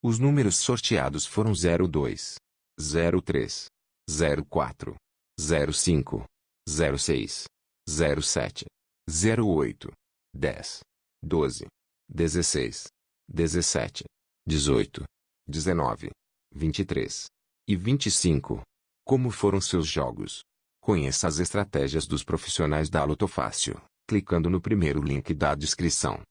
Os números sorteados foram 02, 03, 04, 05, 06, 07, 08, 10, 12, 16, 17, 18, 19, 23 e 25. Como foram seus jogos? Conheça as estratégias dos profissionais da Lotofácil, clicando no primeiro link da descrição.